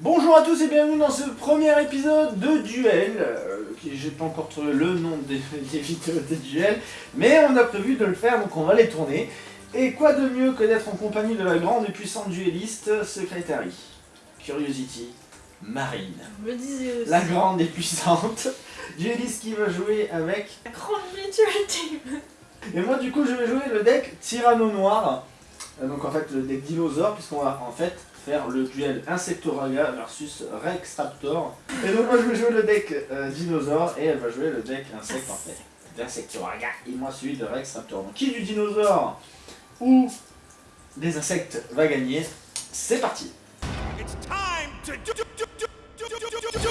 Bonjour à tous et bienvenue dans ce premier épisode de Duel. Euh, J'ai pas encore trouvé le nom des, des vidéos de Duel, mais on a prévu de le faire donc on va les tourner. Et quoi de mieux que d'être en compagnie de la grande et puissante dueliste Secretary, Curiosity, Marine. Je me disais aussi. La grande et puissante dueliste qui va jouer avec. La grande team. Et moi du coup je vais jouer le deck Tyranno Noir. Euh, Donc en fait le deck dinosaure puisqu'on va en fait faire le duel Insectoraga versus Rex Raptor. Et donc moi je vais jouer le deck euh, dinosaure et elle va jouer le deck insecte en fait. D'Insectoraga et moi celui de Rex Raptor. Donc qui du dinosaure ou des insectes va gagner? C'est parti It's time to do, do, do, do, do, do, do, do.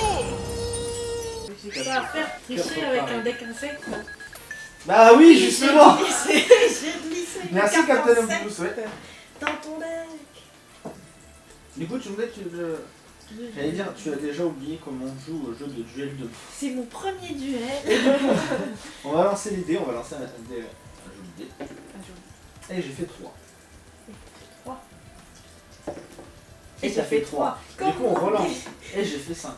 J'ai ça à faire tricher avec un deck insecte. Bah oui justement J'ai glissé, Merci Captain Opus, ouais. dans ton deck. Du coup tu me disais que tu... le- J'allais dire, tu as déjà oublié comment on joue au jeu de duel de C'est mon premier duel. On va lancer les dés, on va lancer un, dé. Un jeu de Et j'ai fait 3. Trois. Et Et ça ça fait fait 3. Du coup on relance. Et j'ai fait 5.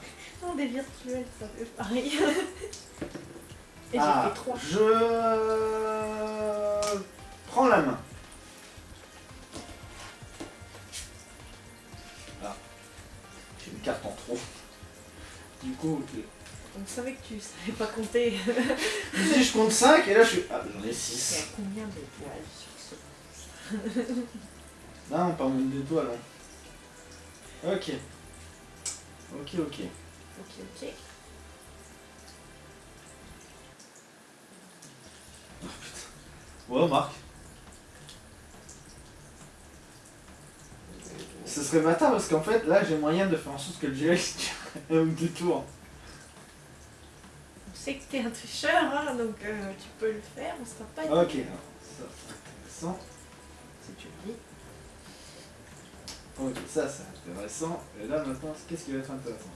Non, des virtuels, ça fait pareil. Et Ah, j'ai fait 3. Je prends la main. Coup. On savait que tu savais pas compter. je me je compte 5 et là je suis. Ah, j'en ai Il y 6. a combien d'étoiles sur ce Non, pas moins d'étoiles. hein. Ok. Ok, ok. Ok, ok. Ouais, Marc. Ce serait bâtard parce qu'en fait, là, j'ai moyen de faire en sorte que le dure un ou deux tours. On sait que t'es un tricheur, hein, donc euh, tu peux le faire, on sera pas Ok, alors, ça, c'est intéressant. si tu le dis. Ok, ça, c'est intéressant. Et là, maintenant, qu'est-ce qui va être intéressant?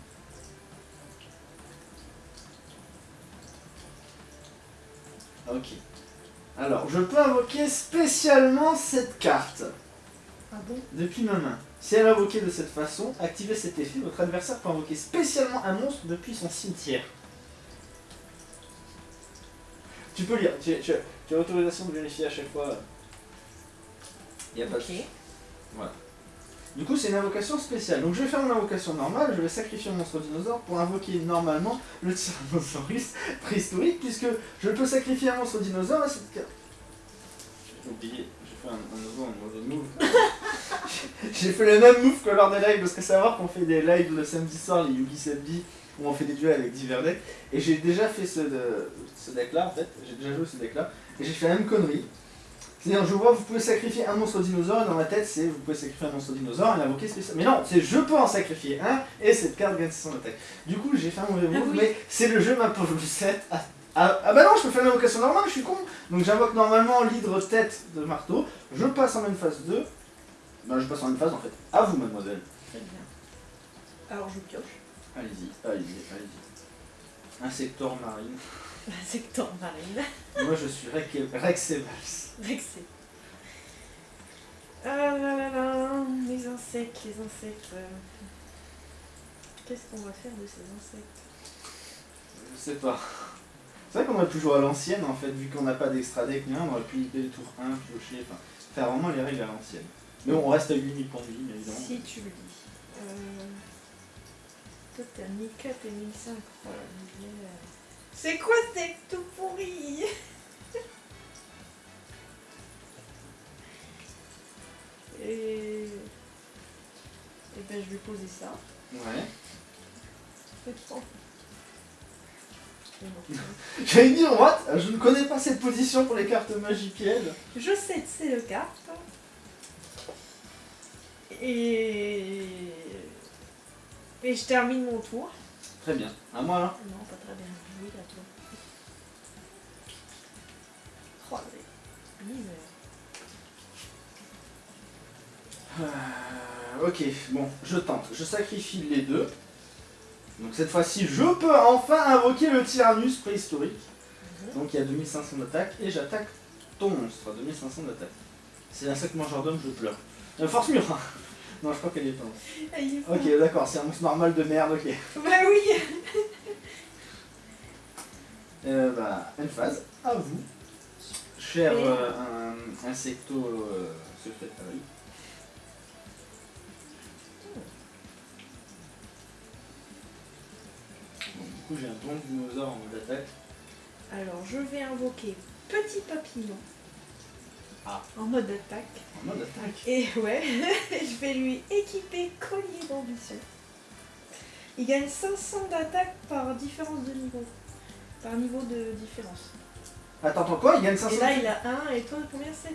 Ok. Alors, je peux invoquer spécialement cette carte Depuis ma main. Si elle est invoquée de cette façon, activez cet effet, votre adversaire peut invoquer spécialement un monstre depuis son cimetière. Tu peux lire, tu, tu- tu as l'autorisation de vérifier à chaque fois. Il n'y a pas de Ok. Du coup, c'est une invocation spéciale. Donc, je vais faire mon invocation normale, je vais sacrifier mon monstre dinosaure pour invoquer normalement le Tyrannosaurus préhistorique, puisque je peux sacrifier un monstre dinosaure à cette carte. J'ai oublié, fait un, un nouveau un mauvais move. j'ai fait le même move que lors des lives, parce que savoir qu'on fait des lives le samedi soir, les Yugi Samedi, où on fait des duels avec divers decks, et j'ai déjà fait ce, de- ce deck-là, en fait, j'ai déjà joué ce deck-là, et j'ai fait la même connerie. C'est-à-dire, je vois, vous pouvez sacrifier un monstre dinosaure, et dans ma tête, c'est vous pouvez sacrifier un monstre dinosaure et l'invoquer spécial. Mais non, c'est je peux en sacrifier un, et cette carte gagne son attaque. Du coup, j'ai fait un mauvais move, Ah oui. mais c'est le jeu m'a pauvre 7. Ah, ah, ah bah non, je peux faire une invocation normale, je suis con. Donc j'invoque normalement l'hydre tête de marteau, je passe en même phase 2. Bah, je passe en même phase en fait. À vous, mademoiselle. Très bien. Alors je pioche. Allez-y, allez-y, allez-y. Insector marine. Secteur marine. Moi, je suis Rec- Rexevals. Vexé. Ah là là là, les insectes, les insectes. Qu'est-ce qu'on va faire de ces insectes? Je sais pas. C'est vrai qu'on aurait pu jouer à l'ancienne en fait, vu qu'on n'a pas d'extra deck ni on aurait pu idée le tour 1, piocher, enfin, faire vraiment les règles à l'ancienne. Mais on reste à 8000 points de vie, évidemment. Si tu le dis. Euh... Toi t'as 1004 et 1005. Voilà, mais, euh, C'est quoi ce deck tout pourri? Et... Et ben je vais poser ça. Ouais. J'allais dire, what? Je ne connais pas cette position pour les cartes magie piège. Je sais que c'est le cap. Et... Et je termine mon tour. Très bien. À moi là Non, pas très bien. Oui, à toi. Oh. Euh, ok, bon, je tente. Je sacrifie les deux. Donc cette fois-ci, je peux enfin invoquer le Tyrannus préhistorique. Donc il y a 2500 d'attaque et j'attaque ton monstre à 2500 d'attaque. C'est l'insecte mangeur d'homme, je pleure. Euh, force mur hein. Non, je crois qu'elle est pas. Ah. Ok, d'accord, c'est un monstre normal de merde, ok. Bah oui Euh, bah, une phase, à vous. Cher euh, un insecto euh, coup, j'ai un bon dinosaure en mode attaque. Alors, je vais invoquer Petit Papillon. Ah. En mode attaque. En mode attaque. Et ouais, je vais lui équiper collier d'ambition. Il gagne 500 d'attaque par différence de niveau. Par niveau de différence. Attends, attends, quoi? Il gagne 500 Et là, il a 1 et toi, combien? 7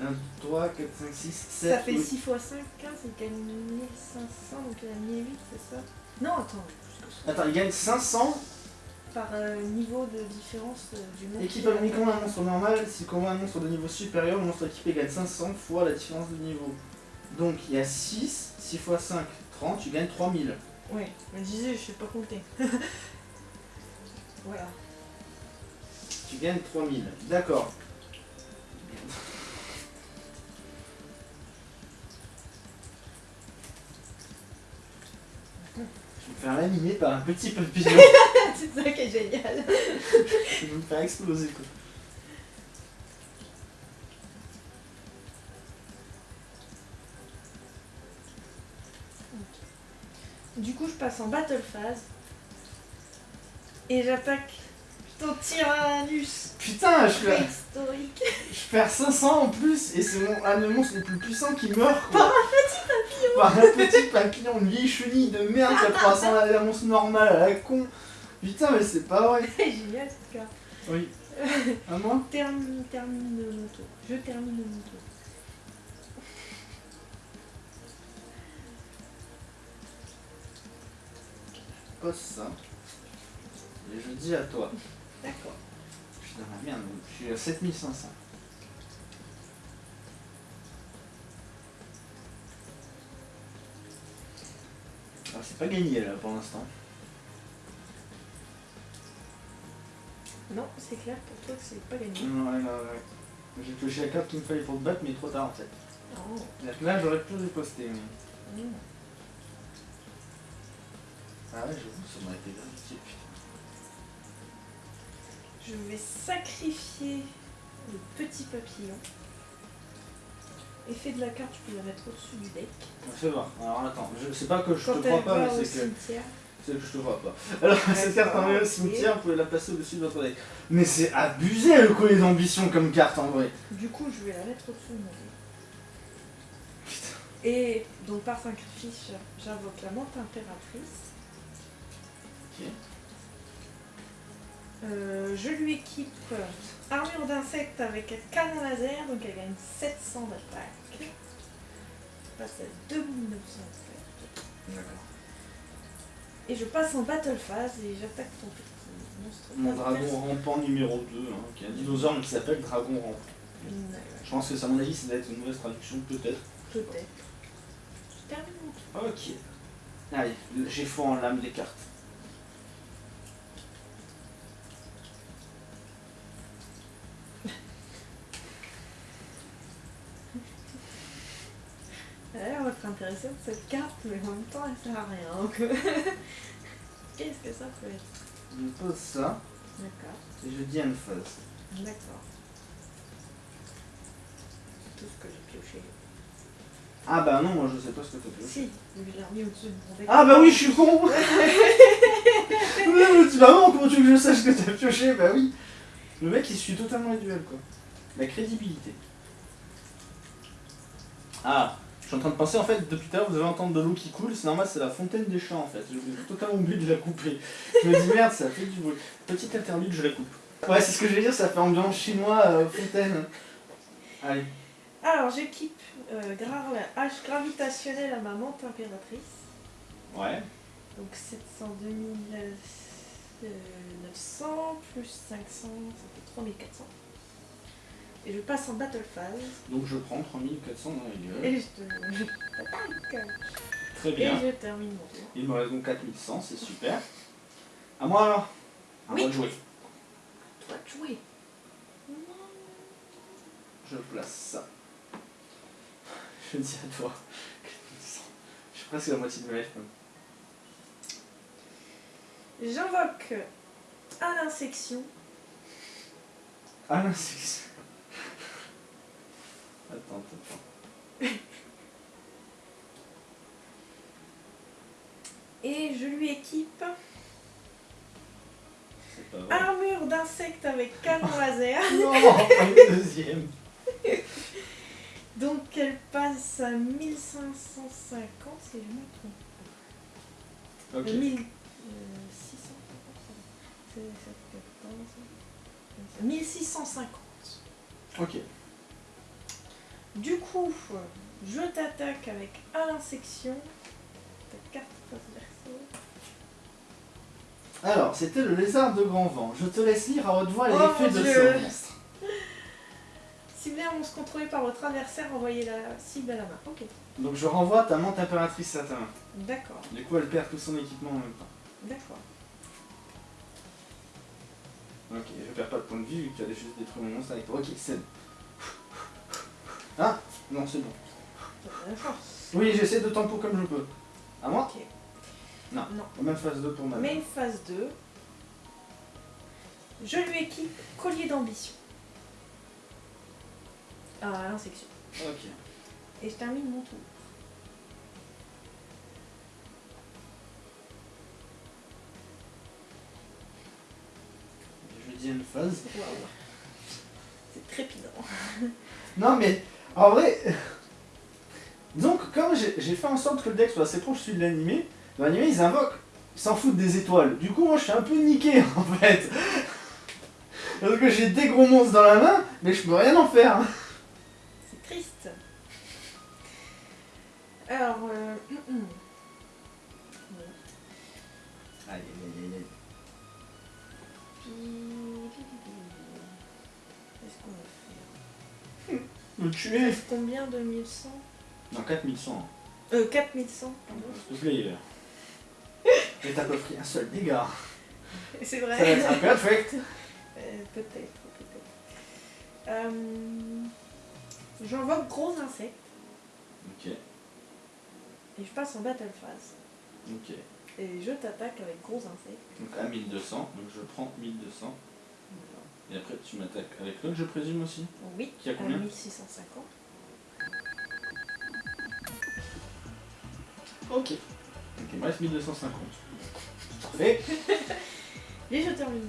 1, 3, 4, 5, 6, 7. Ça fait 6 x 5, 15, il gagne 1500, donc il a 1008, c'est ça? Non, attends. Attends, il gagne 500 Par euh, niveau de différence euh, du monstre. Équipe uniquement un monstre normal, si combat un monstre de niveau supérieur, le monstre équipé gagne 500 fois la différence de niveau. Donc il y a 6, 6 x 5, 30, tu gagnes 3000. Ouais, je me disais, je sais pas compter. voilà. Tu gagnes 3000. D'accord. Faire laminer par un petit papillon. c'est ça qui est génial. Je vais me faire exploser quoi. Du coup, je passe en battle phase. Et j'attaque ton Tyrannus Putain, je perds, préhistorique. je perds 500 en plus et c'est mon, un des monstres les plus puissants qui meurt quoi. Par un petit papillon une vieille chenille de merde qui a 300 la, monstre normale à la con. Putain, mais c'est pas vrai. C'est génial cette carte. Oui. À moi Termine, termine mon tour. Je termine mon tour. Pose ça. Et je dis à toi. D'accord. Je suis dans la merde, donc je suis à 7500. Alors c'est pas gagné là pour l'instant. Non, c'est clair pour toi que c'est pas gagné. Ouais, ouais, ouais. J'ai pioché la carte qu'il me fallait pour te battre, mais trop tard en fait. Oh. C'est-à-dire que là j'aurais pu riposter. Mais... Mm. Ah ouais, j'avoue, ça m'aurait été bien utile, putain. Je vais sacrifier le petit papillon. Effet de la carte, tu peux la mettre au-dessus du deck. Fais voir. Alors attends, je sais pas que je Quand te crois pas, mais c'est que. C'est que je te vois pas. Alors, cette carte en au cimetière, vous pouvez la placer au-dessus de votre deck. Mais c'est abusé le collier d'ambition comme carte en vrai. Du coup, je vais la mettre au-dessus de mon deck. Putain. Et donc par sacrifice, j'invoque la menthe impératrice. Ok. Euh, je lui équipe armure d'insecte avec un canon laser, donc elle gagne 700 d'attaque. Je passe à 2900 d'attaque. D'accord. Et je passe en battle phase et j'attaque ton petit monstre. Mon dragon rampant numéro 2, hein, qui est un dinosaure mais qui s'appelle dragon rampant. Je pense que, à mon avis, ça doit être une mauvaise traduction, peut-être. Peut-être. Je termine mon tour. Ok. Allez, j'ai foi en l'âme des cartes. Elle cette carte, mais en même temps elle sert à rien. donc- Qu'est-ce que ça peut être? Je pose ça D'accord. et je dis une phase. D'accord. C'est tout ce que j'ai pioché. Ah bah non, moi je sais pas ce que t'as fait. Si, je l'ai remis au-dessus de mon. Ah bah oui, je suis con Bah non, comment tu veux que je sache ce que t'as pioché Bah oui Le mec il suit totalement les duels quoi. La crédibilité. Ah, suis en train de penser en fait, depuis tout à l'heure vous allez entendre de l'eau qui coule, c'est normal, c'est la fontaine des champs en fait. J'ai totalement oublié de la couper. Je me dis merde, ça fait du bruit. Petite interlude, je la coupe. Ouais, c'est ce que je vais dire, ça fait ambiance chinois euh, fontaine. Allez. Alors j'équipe euh, la hache gravitationnelle à ma menthe impératrice. Ouais. Donc 702 900 plus 500, ça fait 3400. Et je passe en battle phase. Donc je prends 3400 dans la gueule. Et je te. je t'attaque. Très Et bien. je termine mon tour. Il me reste donc 4100, c'est super. À moi alors À Oui. moi de jouer. Toi de jouer. Je place ça. Je dis à toi. 4100. suis presque à la moitié de ma life. J'invoque à l'insection non, c'est... Attends, attends. et je lui équipe pas armure d'insecte avec canon laser. Non, pas le deuxième. Donc elle passe à 1550 si je me trompe. Ok. Euh, 1650. C'est- c'est 14, 1650. Ok. Du coup, je t'attaque avec. Ta carte face verso. Alors, c'était le lézard de grand vent. Je te laisse lire à haute voix Oh, l'effet mon de ce monstre. Ciblez un monstre contrôlé par votre adversaire, envoyez la cible à la main. Ok, Donc je renvoie ta menthe impératrice à ta main. d'accord, Du coup, elle perd tout son équipement en même temps. d'accord. Ok, je perds pas de point de vue vu que tu as juste détruit mon monstre avec toi. Ok, c'est bon. Ah Non, c'est bon. Oui, j'essaie de tempo comme je peux. À moi Ok. Non. Non. Même phase 2 pour ma Main phase 2. Je lui équipe collier d'ambition. Ah, l'insection. Ok. Et je termine mon tour. Je dis une phase. C'est trépidant. Non mais, en vrai... Donc, comme j'ai fait en sorte que le deck soit assez proche celui de l'animé, dans l'animé, ils invoquent, ils s'en foutent des étoiles. Du coup, moi, je suis un peu niqué, en fait. Parce que j'ai des gros monstres dans la main, mais je peux rien en faire. C'est triste. Alors, euh... tuer C'est combien de 1100 Non, 4100. Euh, 4100, pardon. S'il te plaît. Et t'as pas pris un seul dégât. C'est Ça va vrai. être un perfect. Euh, peut-être, peut-être. Euh, J'envoie gros insectes Ok, et je passe en battle phase. ok. Et je t'attaque avec gros insectes. Donc à 1200, donc je prends 1200. Et après tu m'attaques avec l'autre, je présume aussi. Oui, Qui a à combien 1650. Ok. Ok, il me reste 1250. Parfait. Et je termine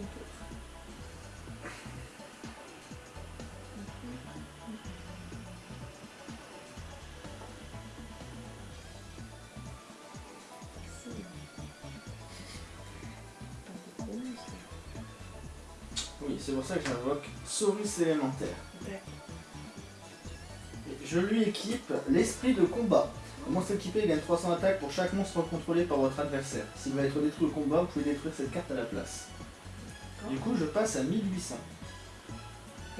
pour ça que j'invoque Saurus élémentaire. Je lui équipe l'esprit de combat. Le monstre équipé gagne 300 attaques pour chaque monstre contrôlé par votre adversaire. S'il va être détruit au combat, vous pouvez détruire cette carte à la place. Du coup, je passe à 1800.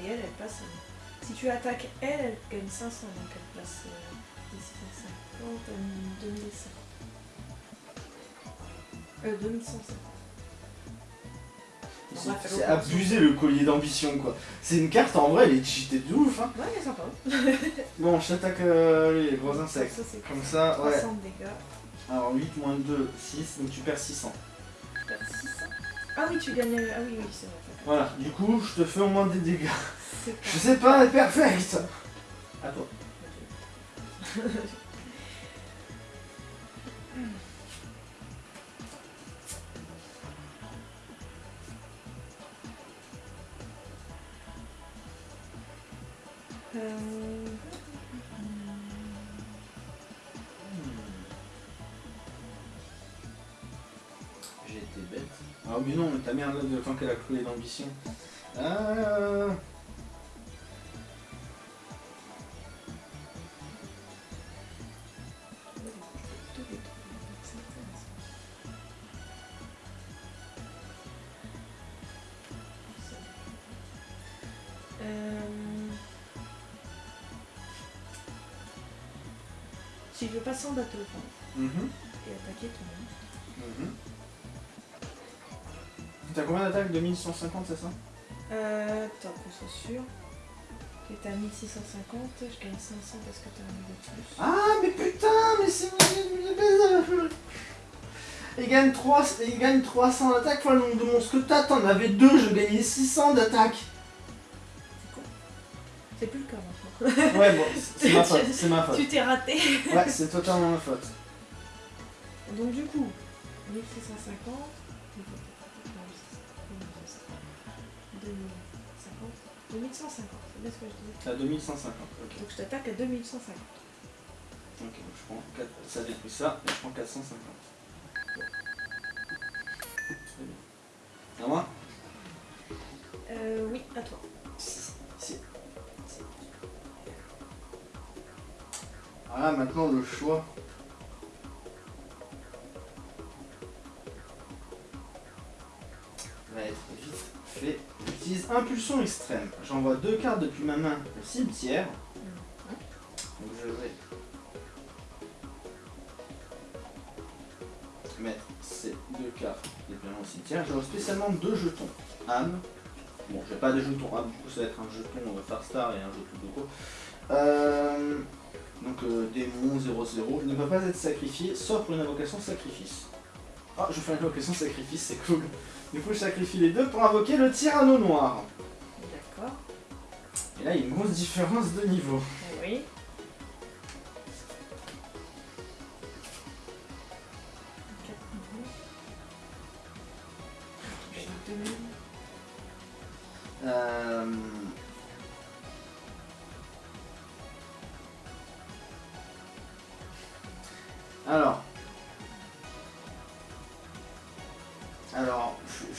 Et elle, elle passe. à- Si tu attaques elle, elle gagne 500, donc elle passe euh, 1650 à 2100. Euh, 2150. C'est abusé le collier d'ambition quoi. C'est une carte en vrai, elle est cheatée de ouf hein. Ouais, elle est sympa. Bon, je t'attaque euh, les gros insectes. Ça, Comme ça, ouais. 300 de dégâts. Alors 8 moins 2, 6, donc tu perds 600. Je perds 600. Ah oui, tu gagnes. Ah oui, oui, c'est vrai. Voilà, du coup, je te fais au moins des dégâts. Je pas. sais pas, perfect À toi. J'ai été bête. Ah mais non, mais ta mère de tant qu'elle a coulé d'ambition. Euh... Si je veux passer en bateau mhm, et attaquer ton monstre. mhm. T'as combien d'attaques 2150, c'est ça? Euh, attends, qu'on soit sûr. T'étais à 1650, je gagne 500 parce que t'as un niveau de plus. Ah, mais putain, mais c'est... Il gagne, 3... il gagne 300 d'attaque fois le nombre de monstres que t'as. T'en avais deux, je gagnais 600 d'attaque. C'est quoi C'est plus le cas maintenant. Ouais, bon, faute, c'est ma faute. Tu t'es raté. Ouais, c'est totalement ma faute. Donc du coup, 1650, 2050, 2150, c'est bien ce que je disais. T'as 2150, ok. Donc je t'attaque à 2150. Ok, donc je prends 4... ça détruit ça, et je prends 450. Très bien. À moi? Euh, oui, à toi. Maintenant le choix. Va être vite fait. J'utilise impulsion extrême. J'envoie deux cartes depuis ma main au cimetière. Donc je vais mettre ces deux cartes depuis ma main au cimetière. J'aurai spécialement deux jetons. âme. Bon, j'ai pas de jetons âme, du coup ça va être un jeton euh, Farstar et un jeton Doko. Euh, donc euh, démon 0-0. Il ne peut pas être sacrifié sauf pour une invocation sacrifice. Ah, je fais une invocation sacrifice, c'est cool. Du coup, je sacrifie les deux pour invoquer le tyranno noir. D'accord. Et là, il y a une grosse différence de niveau. Oui.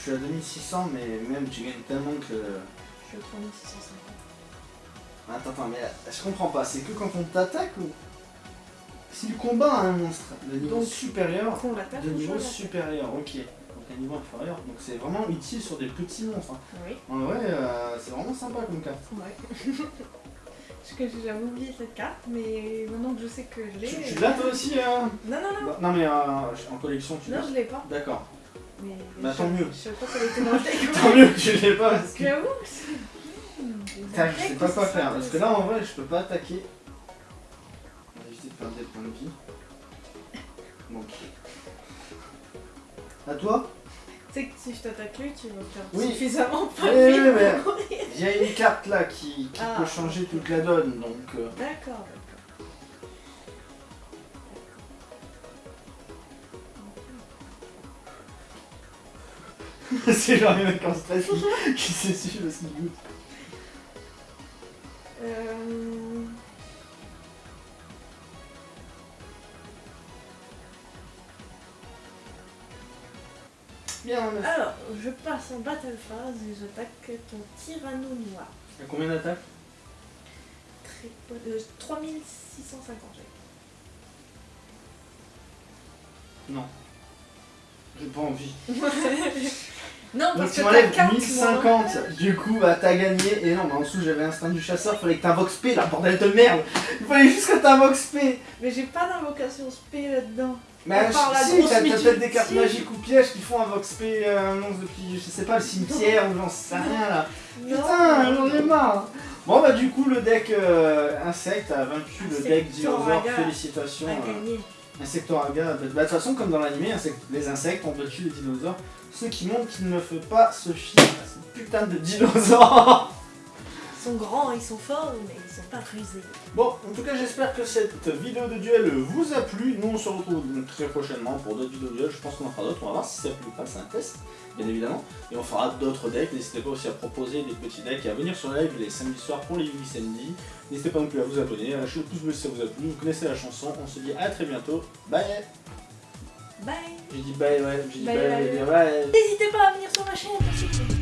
Suis à 2600, mais même tu gagnes tellement que... Je suis au 3650. Attends, attends, mais je comprends pas, c'est que quand on t'attaque ou... Si le combat a un monstre de niveau Donc, supérieur, de niveau supérieur, ok. Donc un niveau inférieur, donc c'est vraiment utile sur des petits monstres. hein. Oui. En vrai, euh, c'est vraiment sympa comme carte. Ouais. Parce que j'avais oublié cette carte, mais maintenant que je sais que je l'ai. Tu, tu l'as toi aussi hein Non, non, non. Bah, Non mais euh, en collection tu Non, l'as je l'ai pas. D'accord. Mais Bah, tant mieux. Je savais pas qu'elle était dans le deck. Tant mieux que je l'ai pas parce que... J'avoue que c'est. Des Putain, je sais pas quoi faire. Parce que là en vrai je peux pas attaquer. On va éviter de perdre des points de vie. Donc. À toi Tu sais que si je t'attaque lui, tu vas faire Oui. suffisamment pas oui, de vie. Il y a une carte là qui, qui Ah. peut changer toute la donne donc. euh, D'accord, c'est genre les mecs en stress qui, qui s'essuient parce qu'ils goûtent. Euh... Bien, on a- Alors, je passe en battle phase et j'attaque ton tyranno noir. Il y a combien d'attaques? Très euh, 3650 j'ai. Non. J'ai pas envie. Non, Donc tu que m'enlèves ta carte, 1050, du coup bah t'as gagné, et non mais en dessous j'avais instinct du chasseur, fallait que t'invoques P là, bordel de merde. Il fallait juste que t'invoques P Mais j'ai pas d'invocation spé là-dedans. Mais la si, grosse t'as t'as peut-être des cartes magiques ou pièges qui font un Vox P euh, annonce depuis, je sais pas, le cimetière ou j'en sais rien là. Putain, j'en ai marre. Bon bah du coup le deck euh, insecte a vaincu le deck dinosaure, Insectoraga félicitations. A euh, gagné. Insectoraga, bah, de toute façon comme dans l'animé, insect- les insectes ont battu les dinosaures, ce qui montre qu'il ne faut pas se fier à ces putains de dinosaures Ils sont grands, ils sont forts, mais ils sont pas rusés. Bon, en tout cas, j'espère que cette vidéo de duel vous a plu. Nous, on se retrouve très prochainement pour d'autres vidéos de duel. Je pense qu'on en fera d'autres. On va voir si ça plaît ou pas. C'est un test, bien évidemment. Et on fera d'autres decks. N'hésitez pas aussi à proposer des petits decks et à venir sur live les samedis soirs pour les 8 samedis. N'hésitez pas non plus à vous abonner, à lâcher le pouce bleu si ça vous a plu. Vous connaissez la chanson. On se dit à très bientôt. Bye Bye J'ai dit bye, ouais. J'ai dit Bye, bye. N'hésitez pas à venir sur ma chaîne.